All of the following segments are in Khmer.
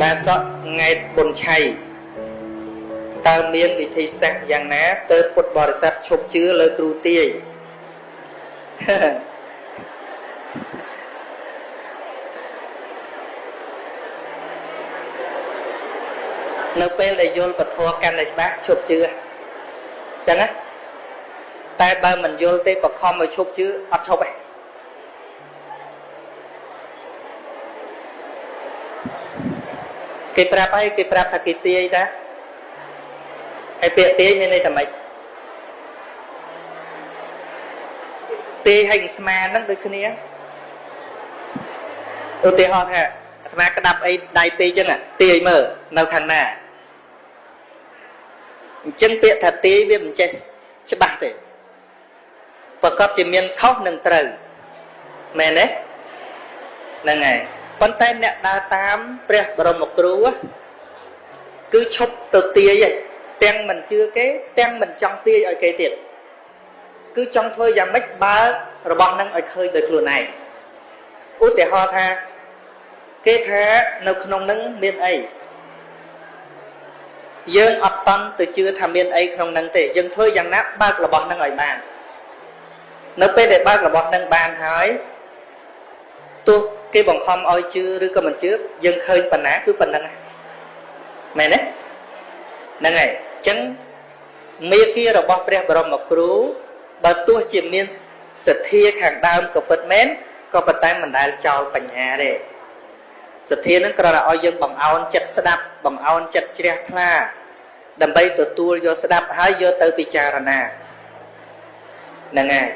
បាសកង៉ែតបុនឆៃតើមានវិធីសាស្ត្រយ៉ាងណាទើបពុទ្ធបរិស័ទឈប់ជឿលើគ្រូទាយនៅពេលដែលយល់ពធកាន់តែច្បាស់ឈប់ជឿចឹងណាតែបើមិនយល់ទេបខំឲ្យឈប់ជឿអត់ឈប់ទេ គេប្រាប់អីគេប្រាប់ថាគេទាយតាហើយពាក្យទាយមានន័យថាម៉េចទាយឲ្យស្មានហ្នឹងដូចគ្នាឧទាហរណ៍ថាអាត្មាក្តាប់អីដៃពីរចឹងទាយមើលនៅខាងណាអញ្ចឹងពាក្យថាទាយវាមិនចេះច្បាស់ទេប្រកបជាមានខុសនិងត្រូវមែនទេហ្នឹងហើយ ប៉ុន្តែអ្នកដើរតាមព្រះបរមគ្រូគឺឈប់ទៅទាយឯងទាំងមិនជឿគេ ទាំងមិនចង់ទាយឲ្យគេទៀតគឺចង់ធ្វើយ៉ាងម៉េចបើរបស់នឹងឲ្យឃើញដោយខ្លួនឯងឧទាហរណ៍ថាគេថានៅក្នុងនឹងមានអីយើងអត់តន់ទៅជឿថាមានអីក្នុងនឹងទេយើងធ្វើយ៉ាងណាបើករបស់នឹងឲ្យបាន នៅពេលដែលបើករបស់នឹងបានហើយទោះ គេបង្ខំឲ្យជឿឬក៏មិនជឿយើងឃើញប៉ុណ្ណាគឺប៉ុណ្្នឹងមែនទេហ្នឹងហើយអញ្ចឹងមេគារបស់ព្រះបរមគ្រូបើទោះជាមានសទ្ធាខាងដើមក៏ពិតមែនក៏ប៉ុន្តែមិនដែលចោលបញ្ញាទេសទ្ធានឹងគ្រាន់តែឲ្យយើងបង្អោនចិត្តស្ដាប់បង្អោនចិត្តជ្រះថ្លាដើម្បីទទួលយកស្ដាប់ហើយយកទៅពិចារណាហ្នឹងហើយ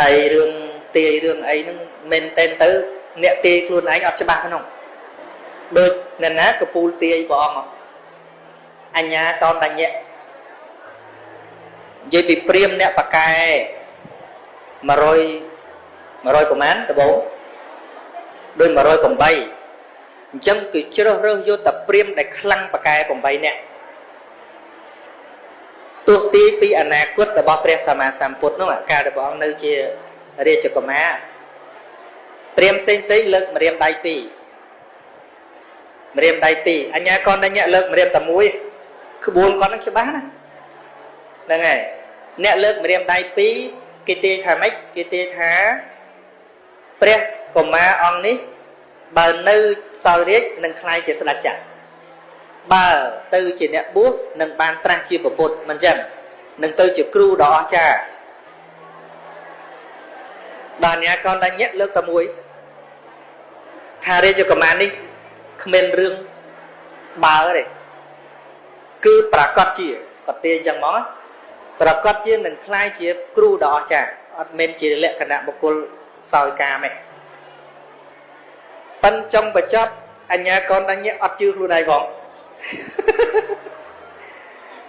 ហើយរឿងទាយរឿងអីហ្នឹង មែនតែនទៅ អ្នកទាយខ្លួនឯងអត់ច្បាស់ក្នុងដូចអ្នកណាកពូលទាយព្រះអង្គអញ្ញាតនតញ្ញៈនិយាយពីព្រាមអ្នកបកែ100 100ប្រមាណដបងដូច108អញ្ចឹងគឺជ្រើសរើសយកតែព្រាមដែលខ្លាំងបកែ8នាក់ទោះទីពីអនាគតរបស់ព្រះសម្មាសម្ពុទ្ធនោះកាលដែលព្រះអង្គនៅជារាជកុមារ ព្រាមផ្សេងផ្សេងលើកម្រាមដៃពីរម្រាមដៃពីរអញ្ញាកនដញ្ញៈលើកម្រាមតែមួយក្បួនគាត់នឹងច្បាស់ណាហ្នឹងហើយអ្នកលើកម្រាមដៃពីរគេទាយថាម៉េចគេទាយថាព្រះកុមារអង្គនេះបើនៅសោយរាជនឹងខ្លាយជាស្ដេចចក្របើទៅជាអ្នកបួសនឹងបានត្រាស់ជាពុទ្ធមិនចឹងនឹងទៅជាគ្រូដ៏អស្ចារ្យ បានញាកនដញ្ញៈលើកតែមួយថារាជកុមារនេះគ្មានរឿងបើទេគឺប្រកាសជាគាត់ទាអញ្ចឹងមកប្រកាសជានឹងคล้ายជាគ្រូដ៏អស្ចារ្យអត់មែនជាលក្ខណៈបុគ្គលសោយកាមទេប៉ិនចុងបញ្ចប់អញ្ញាកនដញ្ញៈអត់ជឿខ្លួនឯងផង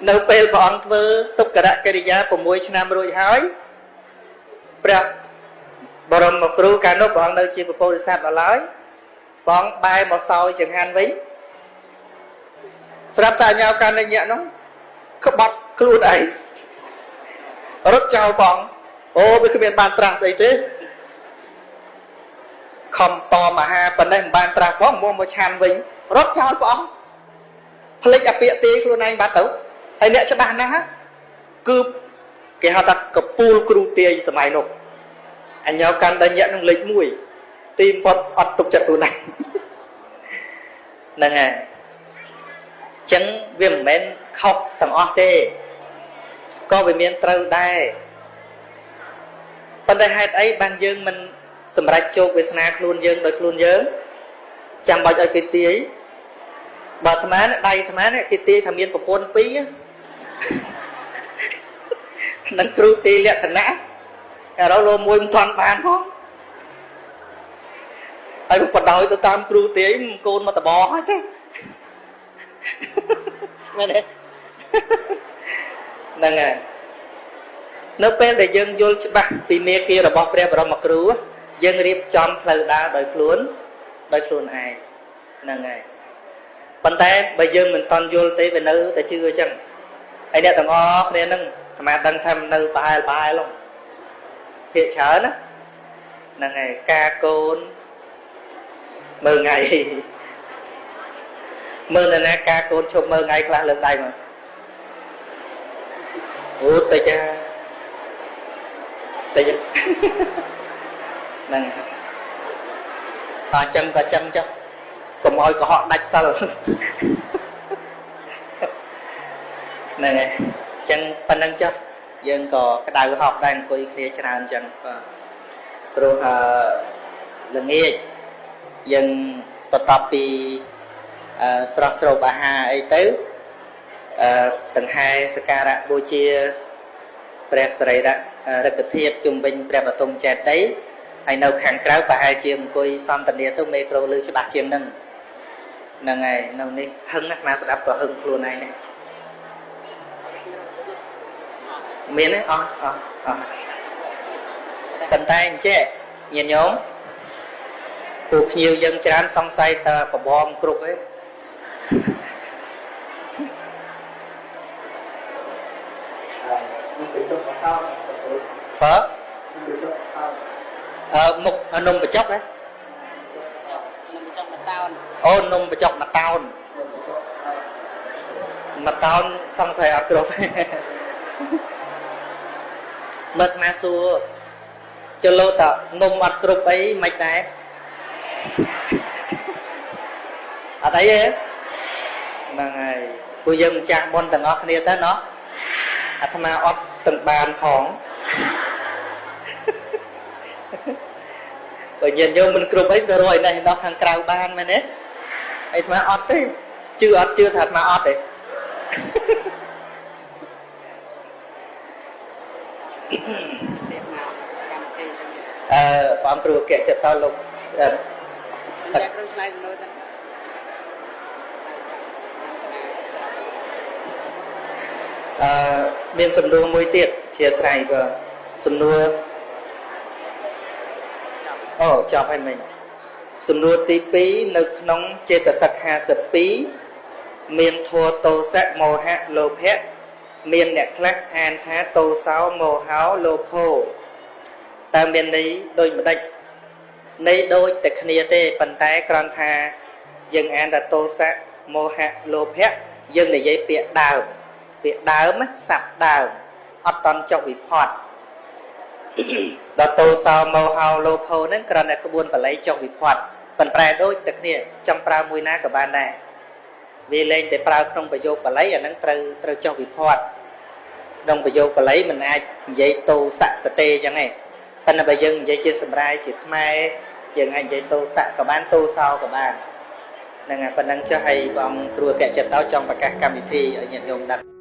នៅពេលព្រះអង្គធ្វើទុក្ករកិរិយា6ឆ្នាំរួចហើយព្រះ បរមគ្រូកាលនោះព្រះអង្គនៅជាពពុទ្ធសាសន៍ដល់ឡើយបងបែរមកសោយចង្ហាន់វិញស្រាប់តែអញ្ញាកណ្ដញ្ញៈនោះក្បត់ខ្លួនឯងរត់ចោលបងអូវាគ្មានបានត្រាស់ស្អីទេខំតមហាប៉ុណ្ណេះមិនបានត្រាស់ផងមកមកឆានវិញរត់ចោលព្រះអង្គផ្លេចអាពាកទេខ្លួនឯងបាត់ទៅហើយអ្នកច្បាស់ណាស់គឺគេហៅថាកពូលគ្រូទាយសម័យនោះ អញ្ញោកណ្ដញ្ញៈនឹងលេខ1ទីបំផុតអត់ទុកចិត្តខ្លួនឯងហ្នឹងហើយចឹងវាមិនមែនខុសទាំងអស់ទេក៏វាមានត្រូវដែរប៉ុន្តែហេតុអីបានយើងមិនសម្រេចជោគវាសនាខ្លួនយើងដោយខ្លួនយើងចាំបាច់ឲ្យគេទាយបើអាត្មាដៃអាត្មានេះគេទាយថាមានប្រពន្ធពីរនឹងគ្រូទាយលក្ខណៈ ឥឡូវលោមួយមិនទាន់បានផងហើយបដោយទៅតាមគ្រូទាយកូនមកតបហើយទេមែនទេហ្នឹងហើយនៅពេលដែលយើងយល់ច្បាស់ពីមេគារបស់ព្រះបរមគ្រូយើងរៀបចំផ្លូវដើរដោយខ្លួនដោយខ្លួនឯងហ្នឹងហើយប៉ុន្តែបើយើងមិនតន់យល់ទេវានៅតែជឿអញ្ចឹងហើយអ្នកទាំងអស់គ្នាហ្នឹងអាត្មាដឹងថានៅប្រហែលប្រហែលហ្នឹង ភាកច្រើនណាហ្នឹងហើយការកូនមើលថ្ងៃមើលនរណាការកូនឈប់មើលថ្ងៃខ្លះលើកដៃមកអូតិចតិចហ្នឹងអញ្ចឹងក៏ចឹងចុះកុំឲ្យកុហកដាច់សិលហ្នឹងហើយអញ្ចឹងប៉ុណ្្នឹងចុះ យើងក៏ក្តៅហប់ដែរអង្គុយគ្នាច្រើនអញ្ចឹងបាទព្រោះអឺល្ងាចយើងបន្ទាប់ពីអឺស្រស់ស្រូបអាហារអីទៅអឺដង្ហែសក្ការៈបូជាព្រះសរីរៈរកធាតុជំវិញព្រះបតុមចេតិយហើយនៅខាងក្រៅប្រហែលជាអង្គុយសន្តានាទៅមេក្រូលឺច្បាស់ជាងនឹងហ្នឹងហើយនៅនេះហឹងណាស់ស្ដាប់ក៏ហឹងខ្លួនឯងដែរ មានទេអស់អស់អស់ប៉ុន្តែអញ្ចេះញាតិញោមពូភ្ញៀវយើងច្រើនសង្ស័យថាបបងគ្រប់ទេបើអឺមុខនំបញ្ចុកហ៎នំចុកមួយតោនអូនំបញ្ចុកមួយតោនមួយតោនសង្ស័យអត់គ្រប់ទេ មើលអាសួរចលោតនំអត់គ្រប់អីមិនដែរអត់អីទេហ្នឹងហើយពួកយើងម្ចាស់មុនទាំងអស់គ្នាទៅណោះអាត្មាអត់ទាំងបានផងបើញាតិញោមមិនគ្រប់អីទៅរយនេះដល់ខាងក្រៅបានមែនទេអាត្មាអត់ទេជឿអត់ជឿថាអាត្មាអត់ទេ អឺបងគ្រូកែចិត្តតលោកអឺតែគ្រូឆ្លៃមើលទៅអឺមានសំណួរមួយទៀតជាស្រ័យបើសំណួរអូចប់ហើយមិញសំណួរទី2នៅក្នុងចេតសិក52មានធัวតោសៈមោហៈលោភៈមានអ្នកខ្លះអានថាតោសោមោហោលោភោ តើមានន័យដូចម្ដេចន័យដូចតែគ្នាទេប៉ុន្តែគ្រាន់ថាយើងអានថាតោសៈមោហៈលោភៈយើងនិយាយពាក្យដើមពាក្យដើមស័ព្ទដើមអត់តន់ចុះវិផាត់ដល់តោសោមោហោលោភោហ្នឹងគ្រាន់តែក្បួនបល័យចុះវិផាត់ប៉ុន្តែដូចតែគ្នាចង់ប្រើមួយណាក៏បានដែរវាលែងតែប្រើក្នុងប្រយោគបល័យអាហ្នឹងត្រូវត្រូវចុះវិផាត់ក្នុងប្រយោគបល័យមិនអាចនិយាយតោសៈប្រទេអញ្ចឹងទេ ប៉ុន្តែបើយើងនិយាយជាសម្រាយជាខ្មែរយើងអាចនិយាយតោសៈក៏បានតោសោក៏បានហ្នឹងហើយប៉ុណ្ណឹងចុះឲ្យបងគ្រូអគ្គចិត្តតោចង់ប្រកាសកម្មវិធីឲ្យញាតិញោមដឹង